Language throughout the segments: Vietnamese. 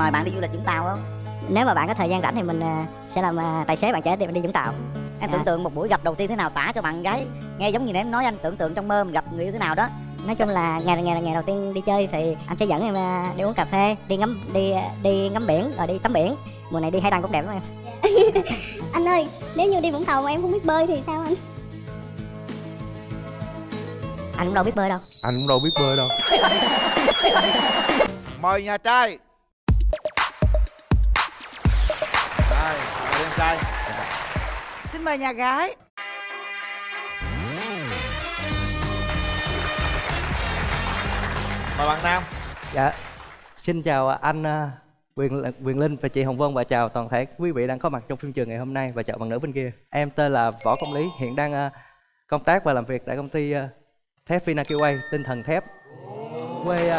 mời bạn đi du lịch Vũng Tàu không? Nếu mà bạn có thời gian rảnh thì mình à, sẽ làm à, tài xế bạn trẻ đi đi Vũng Tàu. Em Dạ. tưởng tượng một buổi gặp đầu tiên thế nào tả cho bạn gái nghe giống như em nói anh tưởng tượng trong mơ mình gặp người yêu thế nào đó. Nói chung là ngày ngày ngày đầu tiên đi chơi thì anh sẽ dẫn em à, đi uống cà phê đi ngắm đi đi ngắm biển rồi đi tắm biển. Mùa này đi hải đăng cũng đẹp lắm em. Anh ơi, nếu như đi Vũng Tàu mà em không biết bơi thì sao anh? anh cũng đâu biết bơi đâu. Anh cũng đâu biết bơi đâu. Mời nhà trai trai Xin mời nhà gái mời bạn nam Dạ, xin chào anh à, Quyền Quyền Linh và chị Hồng Vân và chào toàn thể quý vị đang có mặt trong phim trường ngày hôm nay và chào bạn nữ bên kia. Em tên là Võ Công Lý, hiện đang à, công tác và làm việc tại công ty à, thép Vinakiway, tinh thần thép. Quê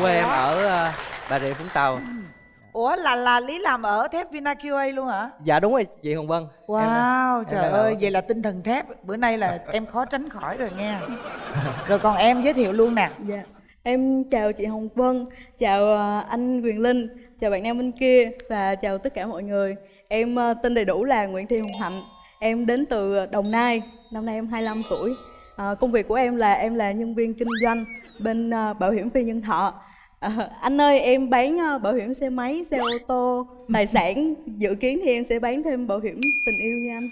quê em ở à, Bà Rịa Vũng Tàu. Ủa là là Lý làm ở thép Vinaqa luôn hả? Dạ đúng rồi chị Hồng Vân. Em, à, Wow, em trời làm ơi, vậy là tinh thần thép Bữa nay là em khó tránh khỏi rồi nghe Rồi còn em giới thiệu luôn nè Dạ, em chào chị Hồng Vân, chào ờ, anh Quyền Linh, chào bạn nam bên kia và chào tất cả mọi người. Em ờ, tên đầy đủ là Nguyễn Thị Hồng Hạnh, em đến từ Đồng Nai, năm nay em 25 tuổi. Ờ, công việc của em là em là nhân viên kinh doanh bên bảo hiểm phi nhân thọ. Ờ, anh ơi, em bán ờ, bảo hiểm xe máy, xe ô tô, tài sản. Dự kiến thì em sẽ bán thêm bảo hiểm tình yêu nha anh.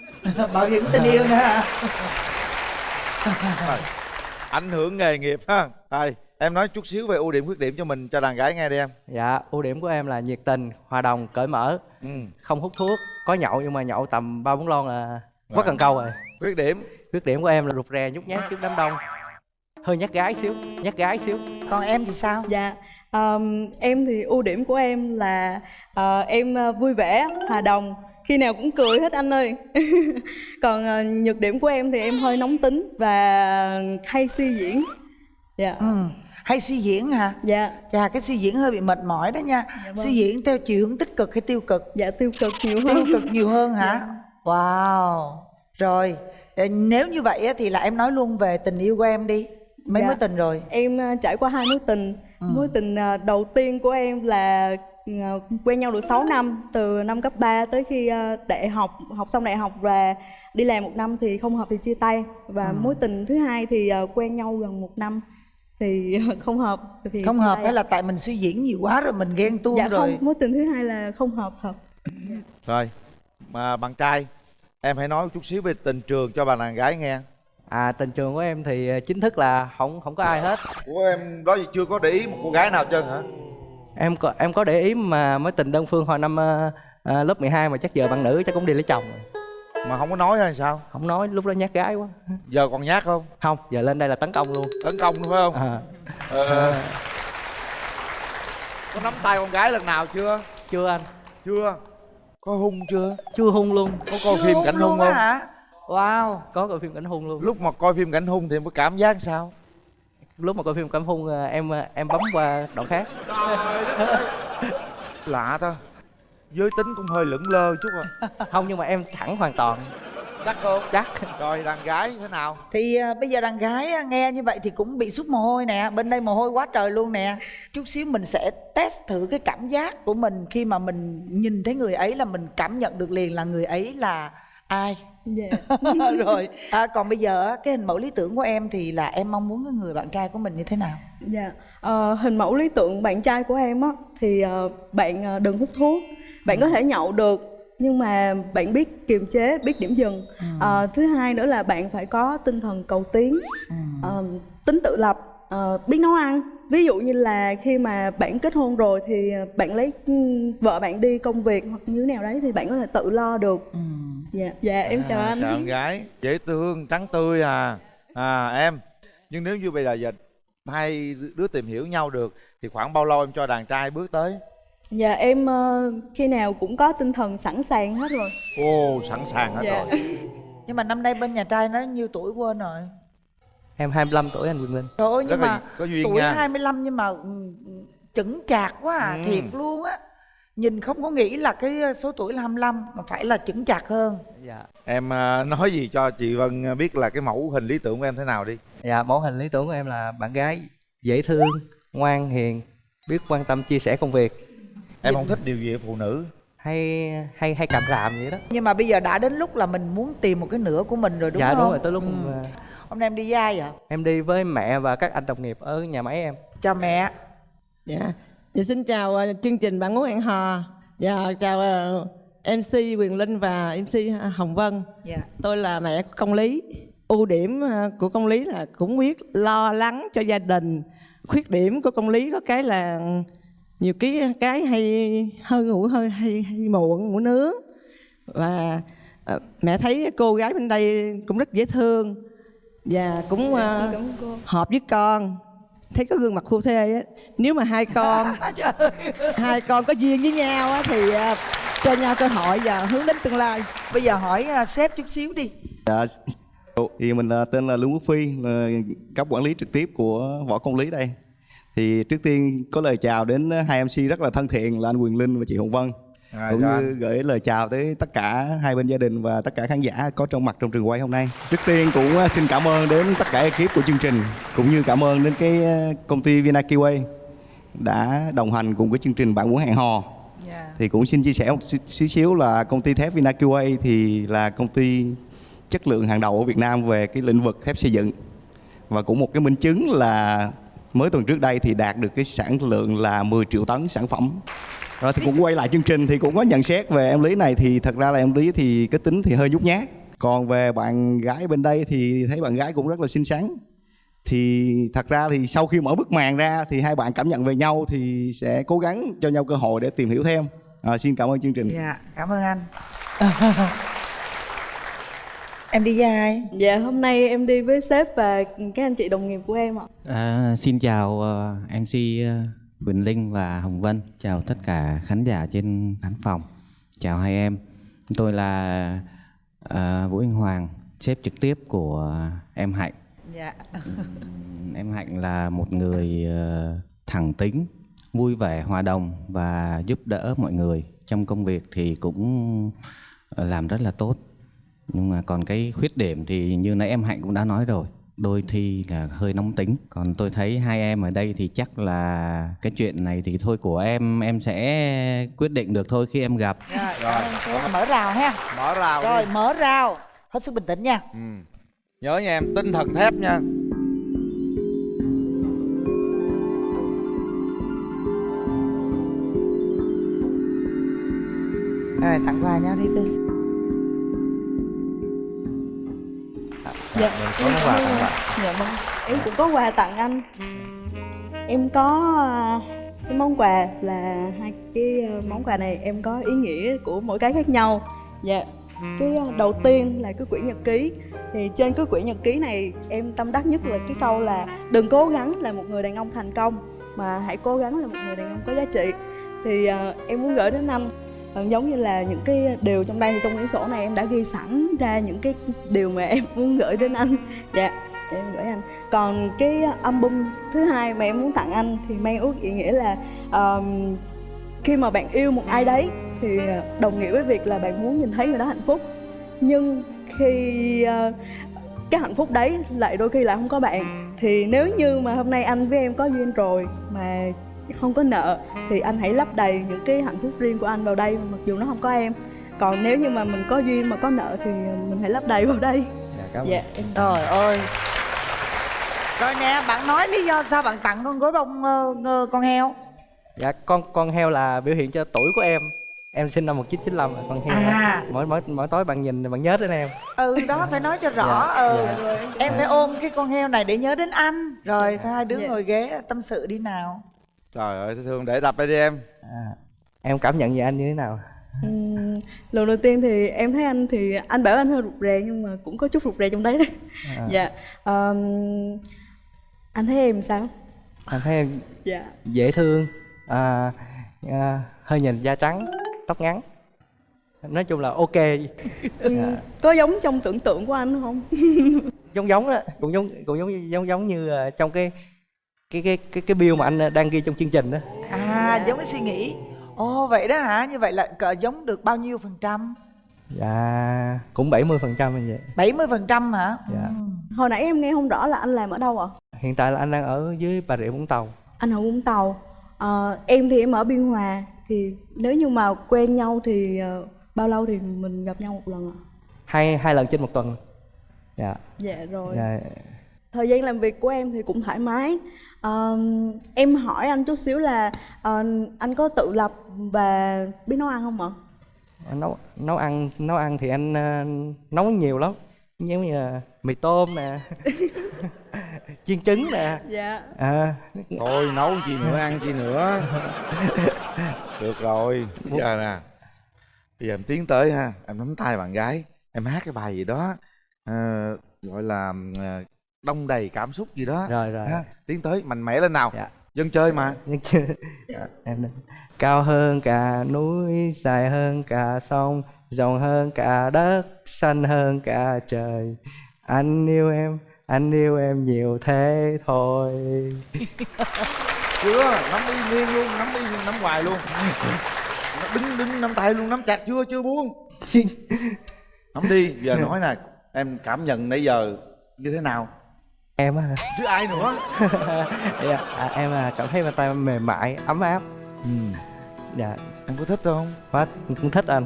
Bảo hiểm tình yêu nữa hả? Rồi. ảnh hưởng nghề nghiệp ha đây em nói chút xíu về ưu điểm khuyết điểm cho mình cho đàn gái nghe đi em Dạ, ưu điểm của em là nhiệt tình, hòa đồng, cởi mở, ừ. không hút thuốc, có nhậu nhưng mà nhậu tầm ba bốn lon là Vâng. quá cần câu rồi. khuyết điểm Khuyết điểm của em là rụt rè nhút nhát trước đám đông Hơi nhát gái xíu, nhát gái xíu Còn em thì sao? Dạ, ờm, em thì ưu điểm của em là ờ, em ờ, vui vẻ, hòa đồng, khi nào cũng cười hết anh ơi. Còn ờ, nhược điểm của em thì em hơi nóng tính và hay suy diễn. Dạ, Ừ. Hay suy diễn hả? dạ, Chà, cái suy diễn hơi bị mệt mỏi đó nha vâng. Suy diễn theo chiều hướng tích cực hay tiêu cực? dạ tiêu cực nhiều Tiêu hơn. cực nhiều hơn hả? Wow Rồi, nếu như vậy á, thì là em nói luôn về tình yêu của em đi Mấy Dạ. mối tình rồi? Em trải qua hai mối tình. Mối tình ờ, đầu tiên của em là ờ, quen nhau được 6 năm, từ năm cấp 3 tới khi đại học, học xong đại học và đi làm một năm thì không hợp thì chia tay. Và mối tình thứ hai thì quen nhau gần một năm thì không hợp thì Không hợp hay là tại mình suy diễn nhiều quá rồi mình ghen tuông dạ rồi. không, mối tình thứ hai là không hợp hợp. rồi mà bạn trai em hãy nói chút xíu về tình trường cho bà đàn gái nghe À tình trường của em thì ờ, chính thức là không không có ai hết. Của em đó giờ chưa có để ý một cô gái nào trơn hả? Em có em có để ý mà mối tình đơn phương hồi năm ờ, lớp 12 mà chắc giờ bạn nữ chắc cũng đi lấy chồng rồi. Mà không có nói hay sao? Không nói lúc đó nhát gái quá. Giờ còn nhát không? Không, giờ lên đây là tấn công luôn. Tấn công đúng không? À, ờ. có nắm tay con gái lần nào chưa? Chưa anh, chưa. Có hung chưa? Chưa hung luôn. Có coi phim cảnh hung không? hả? Wow Có coi phim cảnh hung luôn. Lúc mà coi phim cảnh hung thì em có cảm giác sao? Lúc mà coi phim cảnh hung ờ, em ờ, em bấm qua đoạn khác. Lạ ta. Giới tính cũng hơi lững lơ chút à. Không nhưng mà em thẳng hoàn toàn. Chắc không? Chắc. Rồi đàn gái thế nào? Thì à, bây giờ đàn gái nghe như vậy thì cũng bị sút mồ hôi nè. Bên đây mồ hôi quá trời luôn nè. Chút xíu mình sẽ test thử cái cảm giác của mình Khi mà mình nhìn thấy người ấy là mình cảm nhận được liền là người ấy là ai Dạ. Rồi à, Còn bây giờ cái hình mẫu lý tưởng của em thì là em mong muốn cái người bạn trai của mình như thế nào? Dạ, Ờ, hình mẫu lý tưởng bạn trai của em á thì ờ, bạn ờ, đừng hút thuốc, bạn có thể nhậu được nhưng mà bạn biết kiềm chế, biết điểm dừng. Ờ, thứ hai nữa là bạn phải có tinh thần cầu tiến, ờ, tính tự lập, ờ, biết nấu ăn. Ví dụ như là khi mà bạn kết hôn rồi thì bạn lấy ừ, vợ bạn đi công việc hoặc như thế nào đấy thì bạn có thể tự lo được. Dạ, dạ em chào à, anh. chào con gái dễ thương trắng tươi à à em nhưng nếu như bây giờ giờ hai đứa tìm hiểu nhau được thì khoảng bao lâu em cho đàn trai bước tới Dạ em ờ, khi nào cũng có tinh thần sẵn sàng hết rồi. ô sẵn sàng hết Dạ. rồi Nhưng mà năm nay bên nhà trai nói nhiêu tuổi quên rồi Em 25 tuổi anh Quyền Linh. Trời ơi nhưng rất là mà có duyên tuổi nha. 25 nhưng mà ừ, chững chạc quá à, Ừ. thiệt luôn á. Nhìn không có nghĩ là cái số tuổi là 25 mà phải là chững chạc hơn. Dạ. Em à, nói gì cho chị Vân biết là cái mẫu hình lý tưởng của em thế nào đi. Dạ mẫu hình lý tưởng của em là bạn gái dễ thương, ngoan, hiền Biết quan tâm chia sẻ công việc. Em không thích điều gì ở phụ nữ. Hay hay hay càm ràm vậy đó. Nhưng mà bây giờ đã đến lúc là mình muốn tìm một cái nửa của mình rồi đúng dạ không? đúng rồi tới lúc Ừ. hôm nay em đi với ai vậy em đi với mẹ và các anh đồng nghiệp ở nhà máy em chào mẹ Dạ. dạ xin chào ờ, chương trình bạn muốn hẹn hò. Dạ chào ờ, MC Quyền Linh và MC Hồng Vân. dạ Tôi là mẹ của công lý. Ưu điểm ờ, của công lý là cũng biết lo lắng cho gia đình. Khuyết điểm của công lý có cái là nhiều cái cái hay hơi ngủ hơi hay, hay muộn ngủ nướng và ờ, mẹ thấy cô gái bên đây cũng rất dễ thương và cũng cô. hợp với con thấy có gương mặt khu thê á nếu mà hai con hai con có duyên với nhau á thì à, cho nhau cơ hội và hướng đến tương lai bây giờ hỏi à, sếp chút xíu đi Dạ, thì mình là tên là Lương Quốc Phi, là cấp quản lý trực tiếp của Võ Công Lý đây. Thì trước tiên có lời chào đến hai MC rất là thân thiện là anh Quyền Linh và chị Hồng Vân. À, cũng như gửi lời chào tới tất cả hai bên gia đình và tất cả khán giả có trong mặt trong trường quay hôm nay. Trước tiên cũng à, xin cảm ơn đến tất cả ekip của chương trình cũng như cảm ơn đến cái à, công ty Vinakiway đã đồng hành cùng với chương trình bạn muốn hẹn hò. Dạ. Thì cũng xin chia sẻ một xí- xí xíu là công ty thép Vinaqa thì là công ty chất lượng hàng đầu ở Việt Nam về cái lĩnh vực thép xây dựng. Và cũng một cái minh chứng là mới tuần trước đây thì đạt được cái sản lượng là 10 triệu tấn sản phẩm rồi thì cũng quay lại chương trình thì cũng có nhận xét về em Lý này thì thật ra là em Lý thì cái tính thì hơi nhút nhát. Còn về bạn gái bên đây thì thấy bạn gái cũng rất là xinh xắn. Thì thật ra thì sau khi mở bức màn ra thì hai bạn cảm nhận về nhau thì sẽ cố gắng cho nhau cơ hội để tìm hiểu thêm. À, xin cảm ơn chương trình. Dạ cảm ơn anh. Em đi với ai? Dạ hôm nay em đi với sếp và các anh chị đồng nghiệp của em ạ. À, xin chào ờ, MC ờ, Quỳnh Linh và Hồng Vân, chào tất cả khán giả trên khán phòng, chào hai em. Tôi là ờ, Vũ Anh Hoàng, sếp trực tiếp của em Hạnh. dạ Em Hạnh là một người ờ, thẳng tính, vui vẻ, hòa đồng và giúp đỡ mọi người. Trong công việc thì cũng ờ, làm rất là tốt. Nhưng mà còn cái khuyết điểm thì như nãy em Hạnh cũng đã nói rồi. Đôi khi là hơi nóng tính. Còn tôi thấy hai em ở đây thì chắc là cái chuyện này thì thôi của em em sẽ quyết định được thôi khi em gặp. rồi sếp. mở rào ha mở rào đi. rồi mở rào hết sức bình tĩnh nha ừ. nhớ nha em tinh thần thép nha rồi tặng quà nhau đi cưng Dạ. mình có món quà tặng bạn Dạ vâng. Em cũng có quà tặng anh. Em có à, cái món quà là hai cái à, món quà này em có ý nghĩa của mỗi cái khác nhau. Dạ. Cái à, đầu tiên là cái quyển nhật ký. Thì trên cái quyển nhật ký này em tâm đắc nhất là cái câu là đừng cố gắng là một người đàn ông thành công mà hãy cố gắng là một người đàn ông có giá trị. Thì à, em muốn gửi đến anh Ờ, Ờ, giống như là những cái điều trong đây trong quyển sổ này em đã ghi sẵn ra những cái điều mà em muốn gửi đến anh. Dạ để em gửi anh. Còn cái album thứ hai mà em muốn tặng anh thì mang ước ý nghĩa là um, khi mà bạn yêu một ai đấy thì ờ, đồng nghĩa với việc là bạn muốn nhìn thấy người đó hạnh phúc. Nhưng khi uh, cái hạnh phúc đấy lại đôi khi lại không có bạn thì nếu như mà hôm nay anh với em có duyên rồi mà không có nợ thì anh hãy lấp đầy những cái hạnh phúc riêng của anh vào đây mặc dù nó không có em. Còn nếu như mà mình có duyên mà có nợ thì mình hãy lấp đầy vào đây. Dạ, cảm ơn. Dạ em trời ơi. Rồi nè bạn nói lý do sao bạn tặng con gối bông ngơ- con heo? Dạ con con heo là biểu hiện cho tuổi của em. Em sinh năm 1995 là con heo. À. mỗi mỗi mỗi tối bạn nhìn bạn nhớ đến em. Ừ đó phải nói cho rõ. Dạ, ừ dạ. em phải ôm cái con heo này để nhớ đến anh. Rồi thôi hai đứa Dạ. ngồi ghế tâm sự đi nào trời ơi thương để tập đây đi em. À, em cảm nhận về anh như thế nào? Ừm, lần đầu tiên thì em thấy anh thì anh bảo anh hơi rụt rè nhưng mà cũng có chút rụt rè trong đấy đấy À. dạ ờm, anh thấy em sao? Anh thấy em dạ. dễ thương à, à, hơi nhìn da trắng tóc ngắn. Nói chung là ok. Ừm, Dạ. có giống trong tưởng tượng của anh không? Giống giống đó cũng giống cũng giống giống giống như ờ, trong cái cái cái cái cái bill mà anh đang ghi trong chương trình đó. À giống cái suy nghĩ. Ồ vậy đó hả? Như vậy là cỡ giống được bao nhiêu phần trăm? Dạ cũng 70% phần trăm như vậy. 70 phần trăm hả? Dạ. Ừ. hồi nãy em nghe không rõ là anh làm ở đâu ạ? Hiện tại là anh đang ở dưới bà rịa vũng tàu. Anh ở vũng tàu. Ờ, em thì em ở biên hòa. Thì nếu như mà quen nhau thì ờ, bao lâu thì mình gặp nhau một lần ạ? Hai hai lần trên một tuần. Dạ. Dạ rồi. Dạ. Thời gian làm việc của em thì cũng thoải mái Ờ, em hỏi anh chút xíu là ờ, anh có tự lập và biết nấu ăn không ạ? Nấu nấu ăn nấu ăn thì anh ờ, nấu nhiều lắm. Giống như là mì tôm nè chiên trứng nè. Dạ. À, thôi nấu chi nữa ăn chi nữa. Được rồi. Bây giờ nè. Bây giờ em tiến tới ha. Em nắm tay bạn gái. Em hát cái bài gì đó ờ, gọi là ờ, đông đầy cảm xúc gì đó. Rồi rồi. Ha tiến tới mạnh mẽ lên nào. Dạ. dân chơi mà. Nhưng chưa em đây. cao hơn cả núi dài hơn cả sông rộng hơn cả đất xanh hơn cả trời. Anh yêu em anh yêu em nhiều thế thôi. Chưa nắm y nguyên luôn nắm y nắm hoài luôn. Đứng đứng nắm tay luôn nắm chặt chưa chưa buông. Nắm đi giờ nói nè em cảm nhận nãy giờ như thế nào em á chứ ai nữa? Dạ, à, em à, cảm thấy bàn tay mềm mại ấm áp. Ừ. dạ. Em có thích không? Quá cũng thích anh.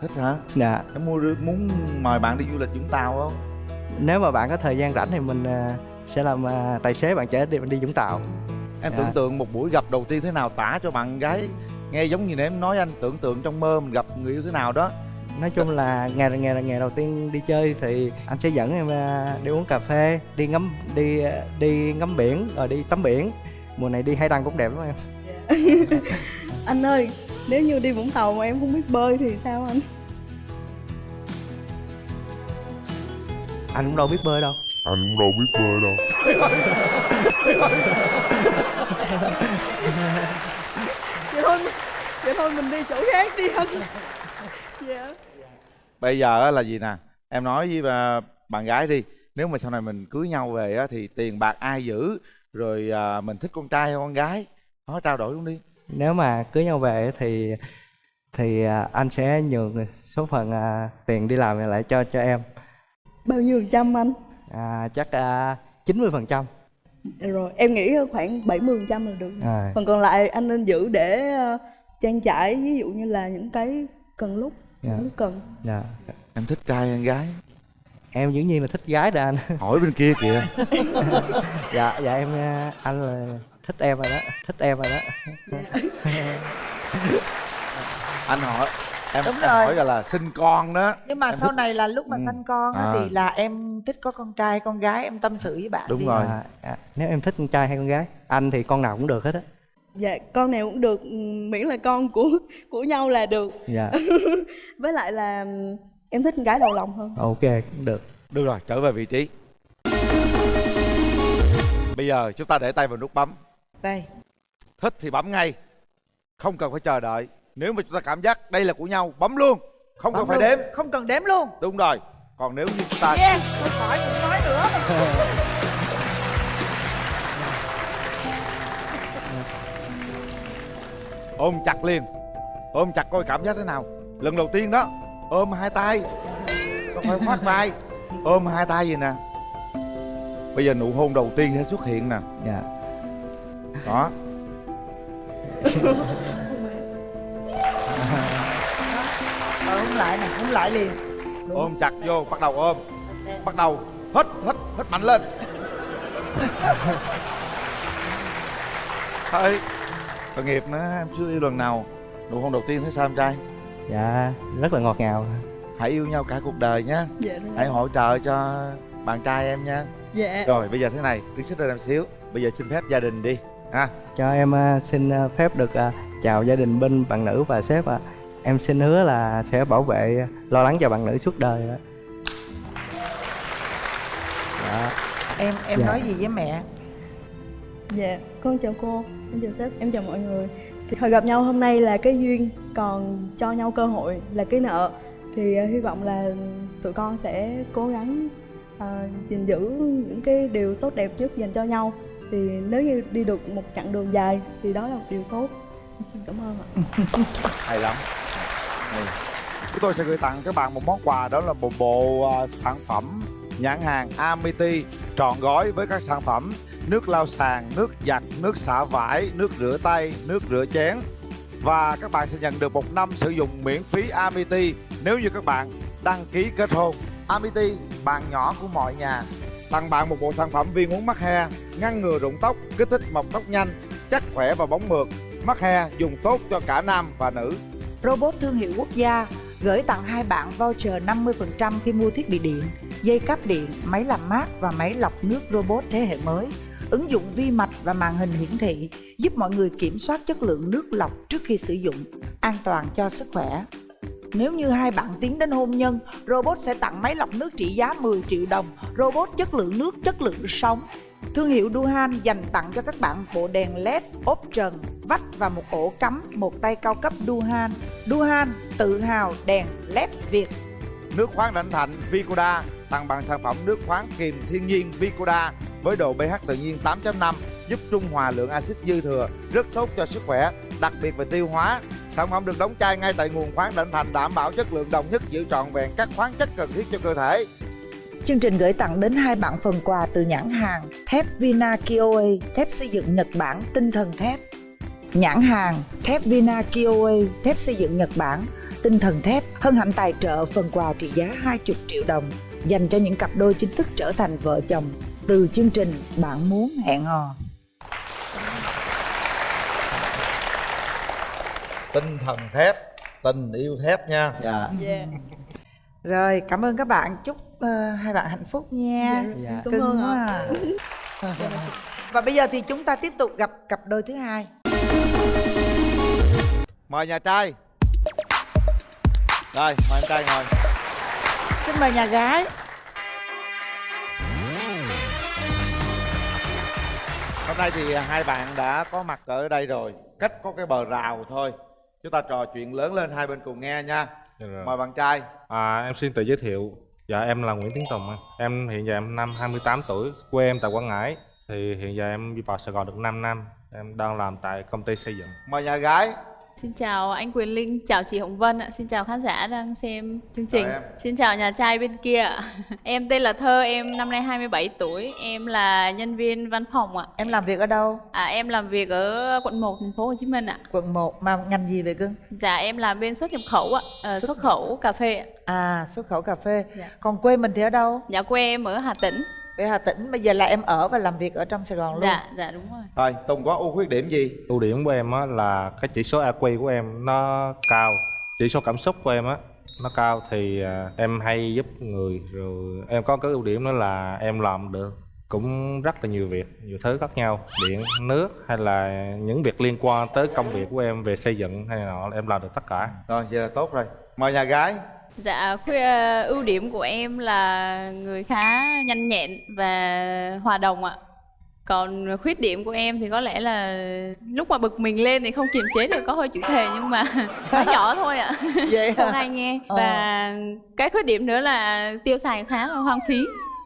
Thích hả? Dạ. Em mua muốn mời bạn đi du lịch Vũng Tàu không? Nếu mà bạn có thời gian rảnh thì mình à, sẽ làm à, tài xế bạn chở đi đi Vũng Tàu. Em Dạ. tưởng tượng một buổi gặp đầu tiên thế nào tả cho bạn gái nghe giống như em nói anh tưởng tượng trong mơ mình gặp người yêu thế nào đó nói chung là ngày ngày ngày đầu tiên đi chơi thì anh sẽ dẫn em à, đi uống cà phê đi ngắm đi à, đi ngắm biển rồi đi tắm biển. Mùa này đi hải đăng cũng đẹp lắm em. Anh ơi nếu như đi vũng tàu mà em không biết bơi thì sao anh? Anh cũng đâu biết bơi đâu. Anh cũng đâu biết bơi đâu. Vậy thôi vậy thôi mình đi chỗ khác đi anh dạ bây giờ á là gì nè? Em nói với bà, bạn gái đi. Nếu mà sau này mình cưới nhau về á thì tiền bạc ai giữ? Rồi à, mình thích con trai hay con gái? Nói trao đổi luôn đi. Nếu mà cưới nhau về thì thì à, anh sẽ nhường số phần à, tiền đi làm lại cho cho em. Bao nhiêu phần trăm anh? À, chắc chín mươi phần trăm. Rồi em nghĩ khoảng 70 phần trăm là được. À. phần còn lại anh nên giữ để trang trải ví dụ như là những cái cần lúc Dạ. lúc cần dạ em thích trai hay gái em dĩ nhiên là thích gái rồi anh hỏi bên kia kìa dạ dạ em à, anh là thích em rồi đó thích em rồi đó anh hỏi em, Đúng em rồi. hỏi là, là sinh con đó nhưng mà Em sau thích- này là lúc mà Ừ. sanh con á, À. thì là em thích có con trai con gái em tâm sự với bạn Đúng rồi. À, à, nếu em thích con trai hay con gái anh thì con nào cũng được hết á dạ con nào cũng được ừ, miễn là con của của nhau là được. Dạ. Với lại là ừ, em thích con gái đầu lòng hơn. Ok cũng được. Được rồi trở về vị trí. Bây giờ chúng ta để tay vào nút bấm. Đây thích thì bấm ngay. Không cần phải chờ đợi. Nếu mà chúng ta cảm giác đây là của nhau bấm luôn. Không Bấm cần phải luôn. đếm. Không cần đếm luôn. Đúng rồi. Còn nếu như chúng ta yes thôi khỏi đừng nói nữa ôm chặt liền. Ôm chặt coi cảm giác thế nào. Lần đầu tiên đó ôm hai tay. Không phải khoác vai? Ôm hai tay gì nè. Bây giờ nụ hôn đầu tiên sẽ xuất hiện nè. Dạ. Đó. Rồi hôn lại nè hôn lại liền. Ôm chặt vô bắt đầu ôm. Bắt đầu hít hít hít mạnh lên. Thôi tội nghiệp nữa em chưa yêu lần nào. Nụ hôn đầu tiên thấy sao em trai? Dạ rất là ngọt ngào. Hãy yêu nhau cả cuộc đời nhé dạ hãy hỗ trợ cho bạn trai em nha. Dạ. Rồi bây giờ thế này tiến xích lên em xíu. Bây giờ xin phép gia đình đi ha. Cho em à, xin à, phép được à, chào gia đình bên bạn nữ và sếp ạ. Em xin hứa là sẽ bảo vệ lo lắng cho bạn nữ suốt đời ạ. Dạ em em Dạ. nói gì với mẹ Dạ, con chào cô, em chào sếp, em chào mọi người. Thì hồi gặp nhau hôm nay là cái duyên, còn cho nhau cơ hội là cái nợ. Thì uh, hy vọng là tụi con sẽ cố gắng ờ, gìn giữ những cái điều tốt đẹp nhất dành cho nhau. Thì nếu như đi được một chặng đường dài thì đó là một điều tốt. Xin cảm ơn ạ. Hay lắm. Chúng tôi sẽ gửi tặng các bạn một món quà đó là một bộ uh, sản phẩm nhãn hàng Amity trọn gói với các sản phẩm nước lau sàn, nước giặt, nước xả vải, nước rửa tay, nước rửa chén và các bạn sẽ nhận được một năm sử dụng miễn phí Amity nếu như các bạn đăng ký kết hôn. Amity, bạn nhỏ của mọi nhà, tặng bạn một bộ sản phẩm viên uống mắc he, ngăn ngừa rụng tóc, kích thích mọc tóc nhanh, chắc khỏe và bóng mượt. Mắc he dùng tốt cho cả nam và nữ. Robot thương hiệu quốc gia gửi tặng hai bạn voucher 50% khi mua thiết bị điện, dây cáp điện, máy làm mát và máy lọc nước robot thế hệ mới. Ứng dụng vi mạch và màn hình hiển thị giúp mọi người kiểm soát chất lượng nước lọc trước khi sử dụng, an toàn cho sức khỏe. Nếu như hai bạn tiến đến hôn nhân, robot sẽ tặng máy lọc nước trị giá 10 triệu đồng, robot chất lượng nước chất lượng sống. Thương hiệu Duhan dành tặng cho các bạn bộ đèn LED, ốp trần, vách và một ổ cắm một tay cao cấp Duhan. Duhan tự hào đèn LED Việt. Nước khoáng Đảnh Thạnh Vicoda tặng bạn sản phẩm nước khoáng kiềm thiên nhiên Vicoda với độ pH tự nhiên 8.5 giúp trung hòa lượng axit dư thừa, rất tốt cho sức khỏe, đặc biệt về tiêu hóa. Sản phẩm được đóng chai ngay tại nguồn khoáng Đảnh Thành đảm bảo chất lượng đồng nhất giữ trọn vẹn các khoáng chất cần thiết cho cơ thể. Chương trình gửi tặng đến hai bạn phần quà từ nhãn hàng thép Vina Kioe, thép xây dựng Nhật Bản tinh thần thép. Nhãn hàng thép Vina Kioe, thép xây dựng Nhật Bản tinh thần thép hân hạnh tài trợ phần quà trị giá 20 triệu đồng dành cho những cặp đôi chính thức trở thành vợ chồng từ chương trình Bạn muốn hẹn hò. Tinh thần thép, tình yêu thép nha. Dạ. Rồi, cảm ơn các bạn. Chúc ờ, hai bạn hạnh phúc nha. Dạ. Cưng quá à. Và bây giờ thì chúng ta tiếp tục gặp cặp đôi thứ hai. Mời nhà trai. Rồi, mời anh trai ngồi. Xin mời nhà gái. Hôm nay thì hai bạn đã có mặt ở đây rồi Cách có cái bờ rào thôi Chúng ta trò chuyện lớn lên hai bên cùng nghe nha Dạ. Mời bạn trai À, em xin tự giới thiệu. Dạ em là Nguyễn Tiến Tùng. Em hiện giờ em năm 28 tuổi, quê em tại Quảng Ngãi. Thì hiện giờ em đi vào Sài Gòn được 5 năm. Em đang làm tại công ty xây dựng. Mời nhà gái Xin chào anh Quyền Linh, chào chị Hồng Vân ạ, xin chào khán giả đang xem chương trình. Chào em. Xin chào nhà trai bên kia ạ. Em tên là Thơ, em năm nay 27 tuổi, em là nhân viên văn phòng ạ. Em làm việc ở đâu? À em làm việc ở quận 1 thành phố Hồ Chí Minh ạ. Quận 1 mà ngành gì vậy cưng? Dạ em làm bên xuất nhập khẩu ạ, ờ, xuất khẩu cà phê ạ. À, xuất khẩu cà phê. Dạ. Còn quê mình thì ở đâu? Dạ quê em ở Hà Tĩnh. Ở Hà Tĩnh, bây giờ là em ở và làm việc ở trong Sài Gòn luôn. Dạ, dạ đúng rồi. Rồi, Tùng có ưu khuyết điểm gì? Ưu điểm của em á là cái chỉ số AQ của em nó cao. Chỉ số cảm xúc của em á nó cao thì à, em hay giúp người rồi em có cái ưu điểm đó là em làm được cũng rất là nhiều việc nhiều thứ khác nhau điện nước hay là những việc liên quan tới công việc của em về xây dựng hay là nọ em làm được tất cả Rồi, vậy là tốt rồi Mời nhà gái Dạ, khuya, ưu điểm của em là người khá nhanh nhẹn và hòa đồng ạ. Còn khuyết điểm của em thì có lẽ là lúc mà bực mình lên thì không kiềm chế được có hơi chữ thề nhưng mà nói nhỏ thôi ạ. Vậy Không hả? ai nghe. Ờ. Và cái khuyết điểm nữa là tiêu xài khá là hoang phí.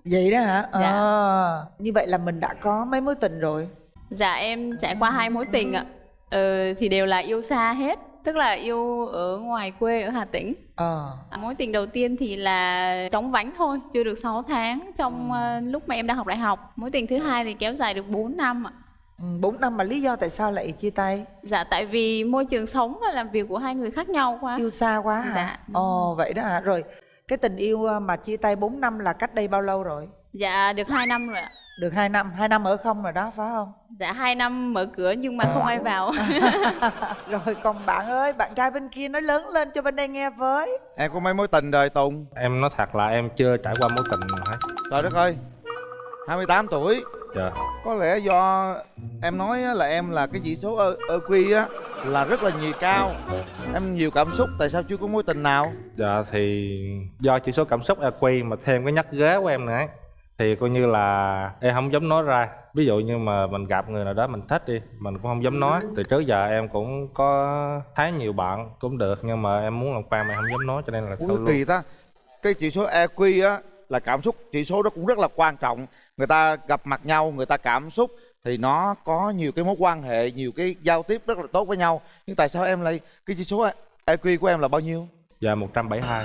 Vậy đó hả? Dạ. Ờ. Như vậy là mình đã có mấy mối tình rồi. Dạ em trải qua hai mối tình ạ. Ờ, thì đều là yêu xa hết, tức là yêu ở ngoài quê ở Hà Tĩnh. Ờ. À, Mối tình đầu tiên thì là chóng vánh thôi, chưa được 6 tháng trong ờ, lúc mà em đang học đại học. Mối tình thứ hai thì kéo dài được 4 năm ạ. Ừ, 4 năm mà lý do tại sao lại chia tay? Dạ tại vì môi trường sống và làm việc của hai người khác nhau quá. Yêu xa quá hả? Dạ. Ồ vậy đó hả? Rồi cái tình yêu ờ, mà chia tay 4 năm là cách đây bao lâu rồi? Dạ được 2 năm rồi ạ. Được 2 năm, 2 năm ở không rồi đó phải không? Dạ 2 năm mở cửa nhưng mà không ai vào. Rồi còn bạn ơi, bạn trai bên kia nói lớn lên cho bên đây nghe với. Em có mấy mối tình rồi Tùng? em nói thật là em chưa trải qua mối tình nào hết Trời đất ơi 28 tuổi dạ Có lẽ do em nói á, là em là cái chỉ số ơ EQ á là rất là nhiều cao Em nhiều cảm xúc tại sao chưa có mối tình nào? Dạ thì do chỉ số cảm xúc EQ mà thêm cái nhắc ghế của em nữa thì coi như là em không dám nói ra. Ví dụ như mà mình gặp người nào đó mình thích đi mình cũng không dám nói. Từ trước giờ em cũng có thấy nhiều bạn cũng được nhưng mà em muốn làm quen mà em không dám nói cho nên là Ui luôn? kỳ ta. Cái chỉ số EQ á là cảm xúc Chỉ số đó cũng rất là quan trọng. Người ta gặp mặt nhau, người ta cảm xúc Thì nó có nhiều cái mối quan hệ Nhiều cái giao tiếp rất là tốt với nhau. Nhưng tại sao em lại Cái chỉ số EQ của em là bao nhiêu? dạ 172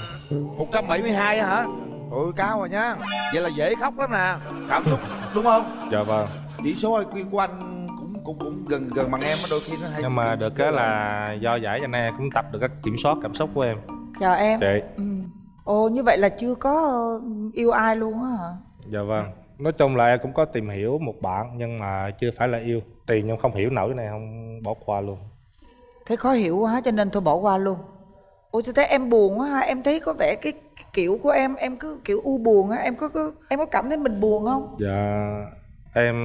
172 á hả? Ôi cao rồi nha. Vậy là dễ khóc lắm nè. Cảm xúc đúng không? dạ vâng. Chỉ số IQ của anh cũng cũng cũng gần gần bằng em á đôi khi nó hay nhưng mà được cái là do giải cho nên em cũng tập được cách kiểm soát cảm xúc của em. Chào em. Chị. Ừ. ồ như vậy là chưa có ờ, yêu ai luôn á hả? Dạ vâng. Nói chung là em cũng có tìm hiểu một bạn nhưng mà chưa phải là yêu. Tiền nhưng không hiểu nổi cái này không bỏ qua luôn. Thấy khó hiểu quá cho nên thôi bỏ qua luôn ủa sao thấy em buồn quá ha. Em thấy có vẻ cái, kiểu của em em cứ kiểu u buồn á. Em có, có em có cảm thấy mình buồn không? Dạ em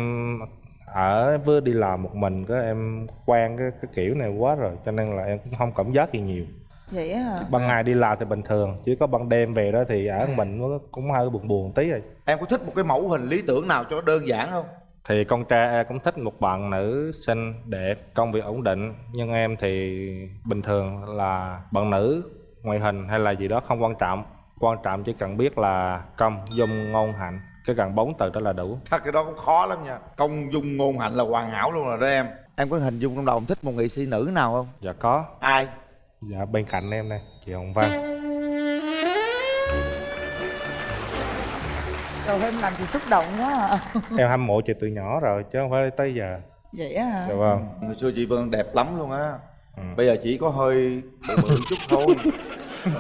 ở với đi làm một mình cái em quen cái cái kiểu này quá rồi cho nên là em cũng không cảm giác gì nhiều. Vậy á hả? Ban ngày đi làm thì bình thường chỉ có ban đêm về đó thì ở mình nó cũng hơi buồn buồn tí rồi. Em có thích một cái mẫu hình lý tưởng nào cho nó đơn giản không thì con trai em cũng thích một bạn nữ xinh đẹp công việc ổn định. Nhưng em thì bình thường là bạn nữ ngoại hình hay là gì đó không quan trọng. Quan trọng chỉ cần biết là công dung ngôn hạnh. Cái cần bốn từ đó là đủ. Thật cái đó cũng khó lắm nha. Công dung ngôn hạnh là hoàn hảo luôn rồi đó em. Em có hình dung trong đầu em thích một nghệ sĩ nữ nào không? dạ có. Ai? dạ bên cạnh em đây chị hồng vân rồi em làm chị xúc động quá à. em hâm mộ chị từ nhỏ rồi chứ không phải tới giờ. Vậy á hả? Dạ vâng. Hồi xưa chị Vân đẹp lắm luôn á. Bây giờ chỉ có hơi bự bự chút thôi.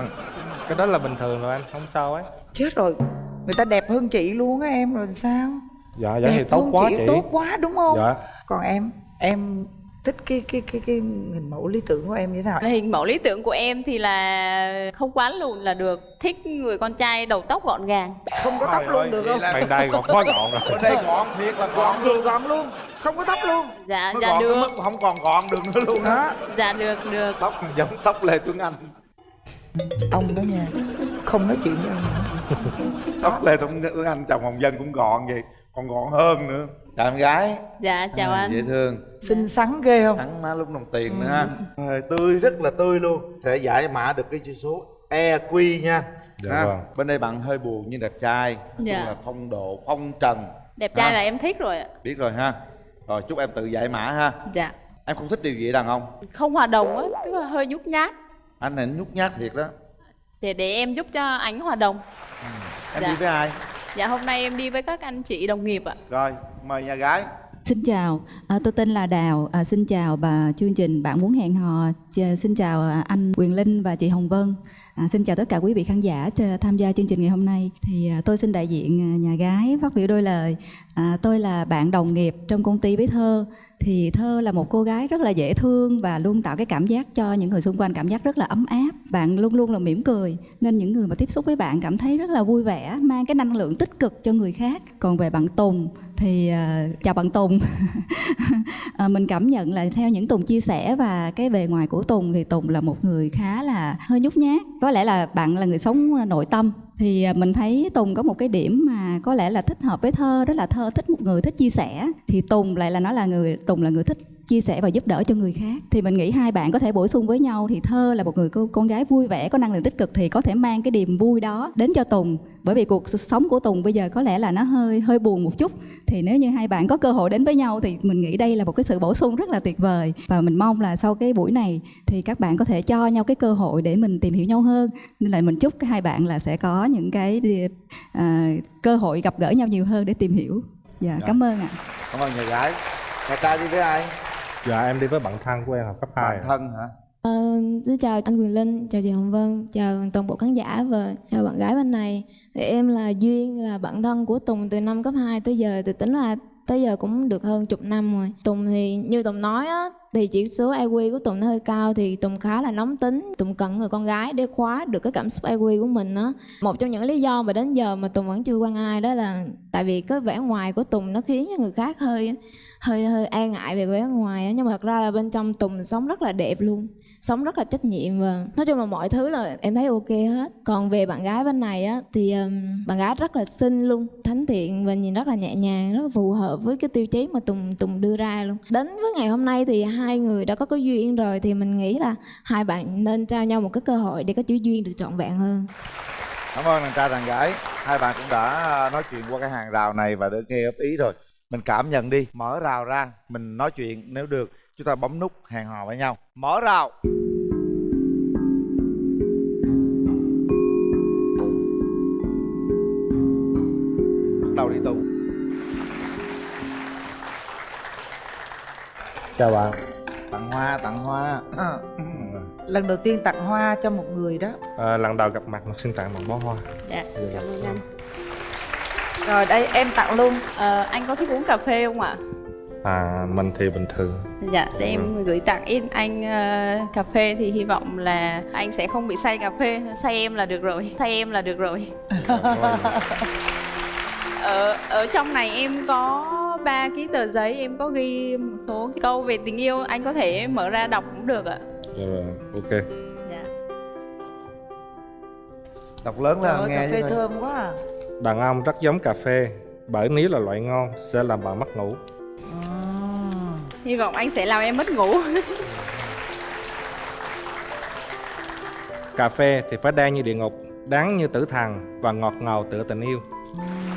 Cái đó là bình thường rồi anh không sao ấy. Chết rồi. Người ta đẹp hơn chị luôn á em rồi sao? Dạ dạ thì đẹp tốt hơn quá chị, chị. tốt quá đúng không? Dạ. Còn em em thích cái cái cái cái hình mẫu lý tưởng của em như thế nào hình mẫu lý tưởng của em thì là không quá lùn là được thích người con trai đầu tóc gọn gàng. Không có tóc luôn được không? bên đây còn quá gọn rồi. Bên đây gọn thiệt là gọn gọn thì gọn luôn không có tóc luôn. Dạ Nó dạ gọn được. mức không còn gọn được nữa luôn. Á dạ được được. Tóc giống tóc Lê Tuấn Anh. Ông đó nha không nói chuyện với ông nữa. Tóc Lê Tuấn Anh chồng Hồng Dân cũng gọn vậy Còn gọn hơn nữa Chào em gái. Dạ chào À, anh. Dễ thương. Xinh xắn ghê không? Thắng má lúc đồng tiền nữa. Ha Ờ, Tươi rất là tươi luôn. Sẽ giải mã được cái chữ số EQ nha. Dạ Ha. vâng. Bên đây bạn hơi buồn nhưng đẹp trai. Dạ. là phong độ, phong trần. Đẹp trai Ha. là em thích rồi ạ. Biết rồi ha. Rồi chúc em tự giải mã ha. Dạ. Em không thích điều gì đàn ông. Không hòa đồng á tức là hơi nhút nhát. Anh này nhút nhát thiệt đó. Để để em giúp cho ánh hòa đồng. Em Dạ. đi với ai? Dạ hôm nay em đi với các anh chị đồng nghiệp ạ. Rồi, mời nhà gái. Xin chào, à, tôi tên là Đào. À, xin chào bà chương trình Bạn muốn hẹn hò. Ch- xin chào à, anh Quyền Linh và chị Hồng Vân. À, xin chào tất cả quý vị khán giả tham gia chương trình ngày hôm nay. Thì à, tôi xin đại diện à, nhà gái phát biểu đôi lời. À, tôi là bạn đồng nghiệp trong công ty với Thơ. Thì Thơ là một cô gái rất là dễ thương và luôn tạo cái cảm giác cho những người xung quanh cảm giác rất là ấm áp. Bạn luôn luôn là mỉm cười nên những người mà tiếp xúc với bạn cảm thấy rất là vui vẻ, mang cái năng lượng tích cực cho người khác. Còn về bạn Tùng thì uh, chào bạn Tùng. uh, mình cảm nhận là theo những Tùng chia sẻ và cái bề ngoài của Tùng thì Tùng là một người khá là hơi nhút nhát. Có lẽ là bạn là người sống à, nội tâm thì mình thấy Tùng có một cái điểm mà có lẽ là thích hợp với Thơ đó là Thơ thích một người thích chia sẻ thì Tùng lại là nó là người Tùng là người thích chia sẻ và giúp đỡ cho người khác. Thì mình nghĩ hai bạn có thể bổ sung với nhau thì Thơ là một người cô, con gái vui vẻ có năng lượng tích cực thì có thể mang cái niềm vui đó đến cho Tùng. Bởi vì cuộc sống của Tùng bây giờ có lẽ là nó hơi hơi buồn một chút. Thì nếu như hai bạn có cơ hội đến với nhau thì mình nghĩ đây là một cái sự bổ sung rất là tuyệt vời. Và mình mong là sau cái buổi này thì các bạn có thể cho nhau cái cơ hội để mình tìm hiểu nhau hơn. Nên là mình chúc hai bạn là sẽ có những cái à, cơ hội gặp gỡ nhau nhiều hơn để tìm hiểu. Dạ, cảm ơn ạ. Cảm ơn nhà gái. Nhà trai đi với ai? Dạ em đi với bạn thân của em học cấp 2 Bạn thân hả? Ờ, xin chào anh Quyền Linh, chào chị Hồng Vân, chào toàn bộ khán giả và chào bạn gái bên này. Thì em là Duyên, là bạn thân của Tùng từ năm cấp 2 tới giờ, thì tính ra tới giờ cũng được hơn chục năm rồi. Tùng thì như Tùng nói á, thì chỉ số IQ của Tùng nó hơi cao thì Tùng khá là nóng tính. Tùng cần người con gái để khóa được cái cảm xúc IQ của mình á. Một trong những lý do mà đến giờ mà Tùng vẫn chưa quen ai đó là tại vì cái vẻ ngoài của Tùng nó khiến cho người khác hơi hơi hơi e ngại về vẻ ngoài á nhưng mà thật ra là bên trong Tùng sống rất là đẹp luôn sống rất là trách nhiệm và nói chung là mọi thứ là em thấy ok hết còn về bạn gái bên này á thì um, bạn gái rất là xinh luôn thánh thiện và nhìn rất là nhẹ nhàng rất là phù hợp với cái tiêu chí mà Tùng Tùng đưa ra luôn đến với ngày hôm nay thì hai người đã có cái duyên rồi thì mình nghĩ là hai bạn nên trao nhau một cái cơ hội để có chữ duyên được trọn vẹn hơn. Cảm ơn đàn trai đàn gái. Hai bạn cũng đã à, nói chuyện qua cái hàng rào này và đã nghe góp ý rồi. Mình cảm nhận đi, Mở rào ra, Mình nói chuyện nếu được. Chúng ta bấm nút hẹn hò với nhau. Mở rào. Chào bạn. Tặng hoa tặng hoa. Ờ. lần đầu tiên tặng hoa cho một người đó. À, lần đầu gặp mặt xin tặng một bó hoa. Dạ, cảm ơn anh. rồi đây em tặng luôn. Ờ, anh có thích uống cà phê không ạ? à mình thì bình thường. Dạ, để em gửi tặng. Ít anh ờ, cà phê thì hy vọng là anh sẽ không bị say cà phê, say em là được rồi, say em là được rồi. ở ở trong này em có ba ký tờ giấy em có ghi một số câu về tình yêu anh có thể mở ra đọc cũng được ạ. Rồi ok. Dạ. đọc lớn ơi, nghe cà phê thơm quá à. Đàn ông rất giống cà phê bởi nếu là loại ngon sẽ làm bạn mất ngủ. Hy vọng anh sẽ làm em mất ngủ. Cà phê thì phải đen như địa ngục đắng như tử thần và ngọt ngào tựa tình yêu. Dạ.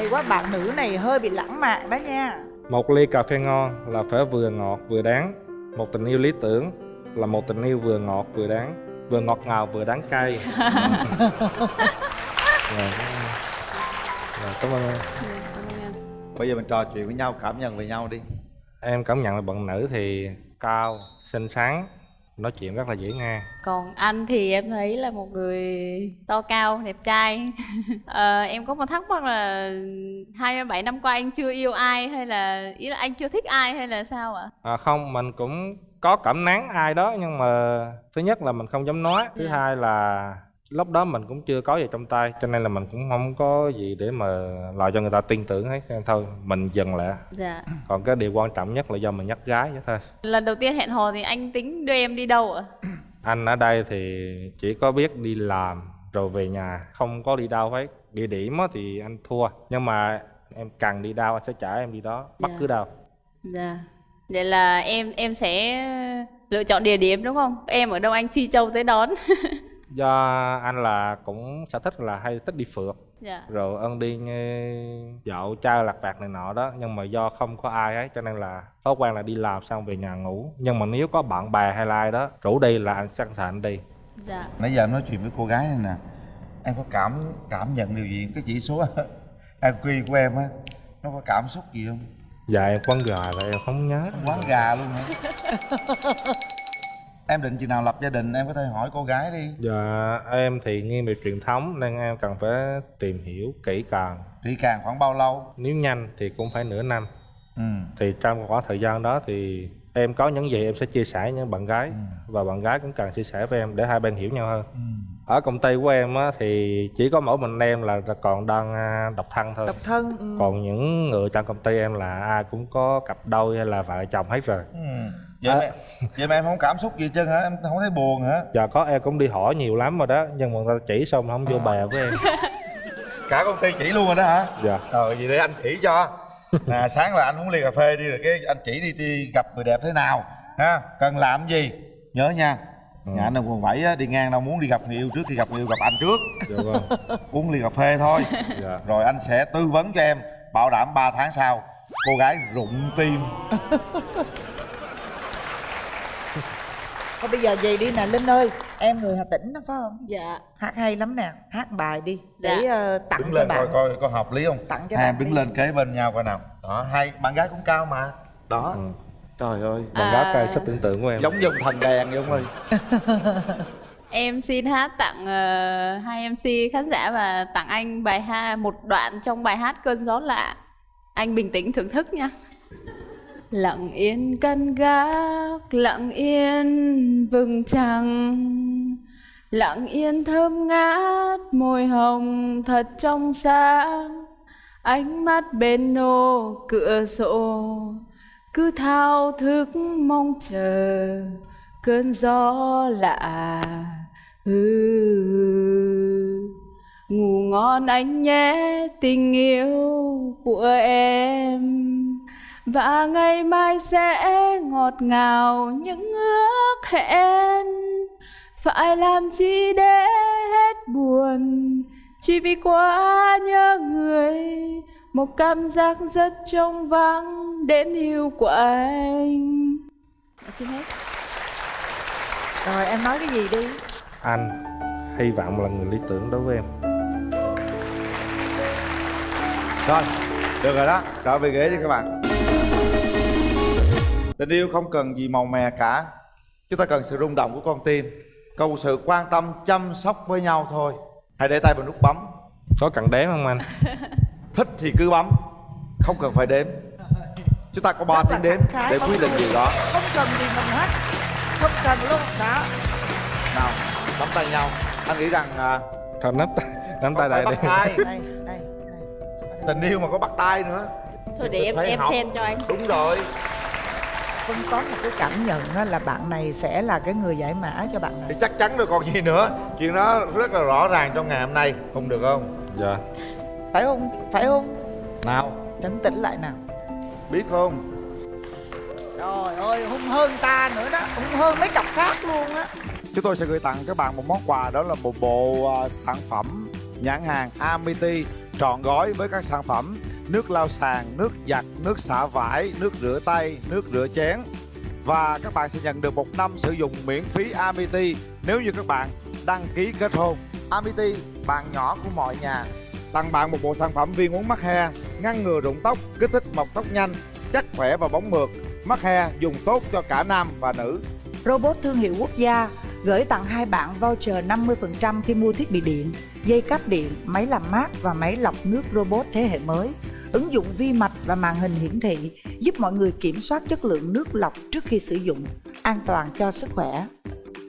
Hay quá bạn nữ này hơi bị lãng mạn đó nha. Một ly cà phê ngon là phải vừa ngọt vừa đáng. Một tình yêu lý tưởng là một tình yêu vừa ngọt vừa đáng. Vừa ngọt ngào vừa đáng cay. Rồi, rồi, cảm ơn em. Bây giờ mình trò chuyện với nhau cảm nhận về nhau đi. Em cảm nhận là bạn nữ thì cao xinh xắn nói chuyện rất là dễ nghe. Còn anh thì em thấy là một người to cao đẹp trai. Ờ, em có một thắc mắc là 27 năm qua anh chưa yêu ai hay là ý là anh chưa thích ai hay là sao ạ? À, không mình cũng có cảm nắng ai đó nhưng mà thứ nhất là mình không dám nói thứ Dạ. hai là lúc đó mình cũng chưa có gì trong tay cho nên là mình cũng không có gì để mà làm cho người ta tin tưởng hết nên thôi mình dừng lại. Dạ. Còn cái điều quan trọng nhất là do mình nhắc gái vậy thôi. Lần đầu tiên hẹn hò thì anh tính đưa em đi đâu ạ? Anh ở đây thì chỉ có biết đi làm rồi về nhà không có đi đâu hết. Địa điểm thì anh thua nhưng mà em cần đi đâu anh sẽ chở em đi đó bất Dạ. cứ đâu. Dạ. Vậy là em em sẽ lựa chọn địa điểm đúng không? Em ở đâu anh phi châu tới đón do anh là cũng sở thích là hay thích đi phượt. Dạ. Rồi ân đi dạo chơi lặt vặt này nọ đó nhưng mà do không có ai ấy cho nên là thói quen là đi làm xong về nhà ngủ. Nhưng mà nếu có bạn bè hay là ai đó rủ đi là anh sẵn sàng đi. Dạ. Nãy giờ em nói chuyện với cô gái này nè em có cảm cảm nhận điều gì? Cái chỉ số IQ của em á nó có cảm xúc gì không? Dạ em quán gà là em không nhớ. Quán gà luôn hả em định chừng nào lập gia đình em có thể hỏi cô gái đi. Dạ em thì nghiêng về truyền thống nên em cần phải tìm hiểu kỹ càng. Kỹ càng khoảng bao lâu? Nếu nhanh thì cũng phải nửa năm. Ừ. Thì trong khoảng thời gian đó thì em có những gì em sẽ chia sẻ với những bạn gái. Ừ. và bạn gái cũng cần chia sẻ với em để hai bên hiểu nhau hơn ở công ty của em á, thì chỉ có mỗi mình em là còn đang à, độc thân thôi. Độc thân ừ. còn những người trong công ty em là ai cũng có cặp đôi hay là vợ chồng hết rồi. Ừ. vậy, mà, vậy mà em không cảm xúc gì hết trơn hả? Em không thấy buồn hả? Giờ có em cũng đi hỏi nhiều lắm rồi đó nhưng mà người ta chỉ xong không vô bè với em. Cả công ty chỉ luôn rồi đó hả? Dạ. Rồi vậy để anh chỉ cho. Nè sáng là anh uống ly cà phê đi rồi cái anh chỉ đi, đi gặp người đẹp thế nào ha? Cần làm gì? Nhớ nha nhà anh ở quận bảy á, đi ngang đâu muốn đi gặp người yêu trước khi gặp người yêu gặp anh trước. Dạ vâng uống ly cà phê thôi. Dạ. Rồi anh sẽ tư vấn cho em bảo đảm 3 tháng sau cô gái rụng tim. Thôi bây giờ về đi nè Linh ơi. Em người Hà Tĩnh đó phải không? Dạ. Hát hay lắm nè. Hát bài đi Dạ. Để ờ, tặng đứng cho lên bạn. coi coi có hợp lý không? Tặng cho hai bạn em đứng đi. lên kế bên nhau coi nào. Đó hay. Bạn gái cũng cao mà. Đó. Ừ. trời ơi. Bạn gái cây sức tưởng tượng của em. Giống dòng thần đèn vậy ông ơi. Em xin hát tặng ờ, hai MC khán giả và tặng anh bài hát một đoạn trong bài hát cơn gió lạ. Anh bình tĩnh thưởng thức nha. Lặng yên căn gác, lặng yên vầng trăng. Lặng yên thơm ngát, môi hồng thật trong sáng. Ánh mắt bên nô cửa sổ cứ thao thức mong chờ, cơn gió lạ ừ. ngủ ngon anh nhé, tình yêu của em và ngày mai sẽ ngọt ngào những ước hẹn phải làm chi để hết buồn, chỉ vì quá nhớ người một cảm giác rất trong vắng đến hiu của anh. Xin hết. Rồi em nói cái gì đi? Anh hy vọng là người lý tưởng đối với em. Rồi được rồi đó. Trở về ghế đi các bạn. Tình yêu không cần gì màu mè cả. Chúng ta cần sự rung động của con tim cầu sự quan tâm chăm sóc với nhau thôi. Hãy để tay vào nút bấm. Có cần đếm không anh thích thì cứ bấm không cần phải đếm. Chúng ta có 3 tiếng đếm để quyết định gì đó. không cần gì mình hết. Không cần luôn đó nào nắm tay nhau. Anh nghĩ rằng à, thôi nắm nắm tay đây đi. tay. Đây đây tình yêu mà có bắt tay nữa. Thôi để em em học. sen cho anh. Đúng rồi. Vân có một cái cảm nhận đó là bạn này sẽ là cái người giải mã cho bạn này. Thì chắc chắn rồi còn gì nữa. Chuyện đó rất là rõ ràng trong ngày hôm nay. Không được không? Dạ phải không? Phải không? Nào. Trấn tĩnh lại nào. Biết không? Trời ơi hung hơn ta nữa đó. Hung hơn mấy cặp khác luôn á. Chúng tôi sẽ gửi tặng các bạn một món quà đó là một bộ à, sản phẩm nhãn hàng Amity trọn gói với các sản phẩm nước lau sàn, nước giặt, nước xả vải, nước rửa tay, nước rửa chén. Và các bạn sẽ nhận được một năm sử dụng miễn phí Amity nếu như các bạn đăng ký kết hôn. Amity, bạn nhỏ của mọi nhà. Tặng bạn một bộ sản phẩm viên uống mắc he, ngăn ngừa rụng tóc, kích thích mọc tóc nhanh, chắc khỏe và bóng mượt. Mắc he dùng tốt cho cả nam và nữ. Robot thương hiệu quốc gia gửi tặng hai bạn voucher 50% khi mua thiết bị điện, dây cáp điện, máy làm mát và máy lọc nước robot thế hệ mới. Ứng dụng vi mạch và màn hình hiển thị giúp mọi người kiểm soát chất lượng nước lọc trước khi sử dụng, an toàn cho sức khỏe.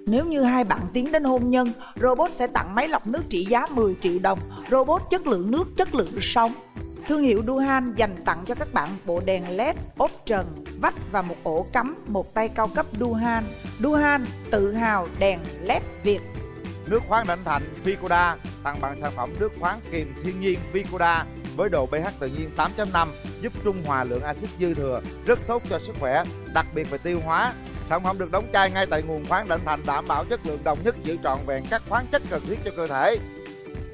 Nếu như hai bạn tiến đến hôn nhân, robot sẽ tặng máy lọc nước trị giá 10 triệu đồng, robot chất lượng nước, chất lượng sống. Thương hiệu Duhan dành tặng cho các bạn bộ đèn LED, ốp trần, vách và một ổ cắm một tay cao cấp Duhan. Duhan tự hào đèn LED Việt. Nước khoáng Định Thành Vicoda tặng bạn sản phẩm nước khoáng kiềm thiên nhiên Vicoda với độ pH tự nhiên 8.5 giúp trung hòa lượng axit dư thừa, rất tốt cho sức khỏe, đặc biệt về tiêu hóa. Sản phẩm được đóng chai ngay tại nguồn khoáng định Thành đảm bảo chất lượng đồng nhất giữ trọn vẹn các khoáng chất cần thiết cho cơ thể.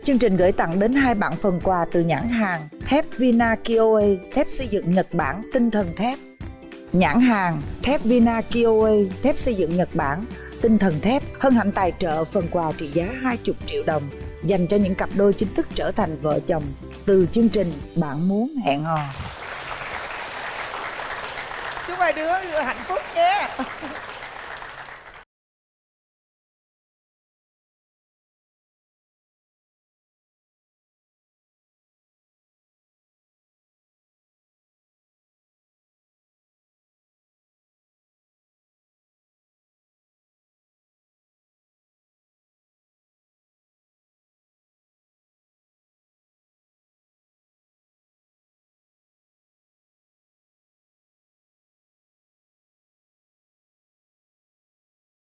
Chương trình gửi tặng đến hai bạn phần quà từ nhãn hàng thép Vina Kioe, thép xây dựng Nhật Bản tinh thần thép. Nhãn hàng thép Vina Kioe, thép xây dựng Nhật Bản tinh thần thép hân hạnh tài trợ phần quà trị giá 20 triệu đồng dành cho những cặp đôi chính thức trở thành vợ chồng từ chương trình Bạn muốn hẹn hò. Hai đứa hạnh phúc nhé.